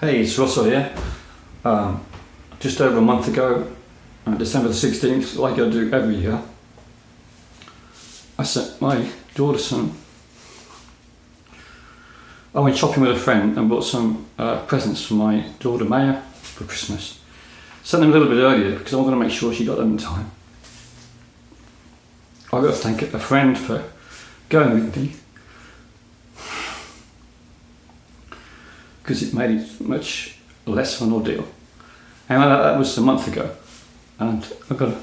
Hey, it's Russell here. Um, just over a month ago, on December the 16th, like I do every year, I sent my daughter some. I went shopping with a friend and bought some uh, presents for my daughter Maya for Christmas. Sent them a little bit earlier because I wanted to make sure she got them in time. I've got to thank a friend for going with me because it made it much less of an ordeal. And that, that was a month ago. And I got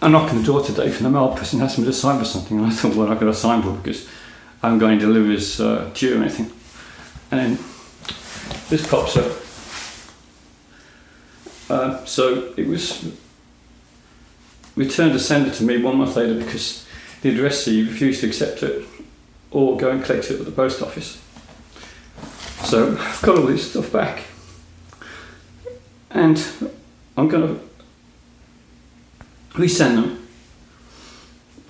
a, knock on the door today from the mail person asked me to sign for something. And I thought, well, I've got to sign for because I'm going to deliver his uh, due or anything. And then this pops up. Uh, so it was returned to sender to me one month later because the addressee refused to accept it or go and collect it at the post office. So I've got all this stuff back. And I'm going to resend them.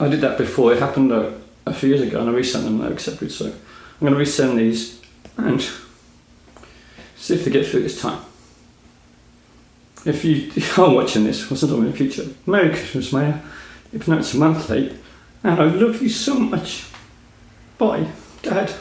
I did that before, it happened a, a few years ago and I resent them, they accepted. So I'm going to resend these and see if they get through this time. If you are watching this or sometime in the future, Merry Christmas, Maya. If not, it's a month late. And I love you so much. Bye, Dad.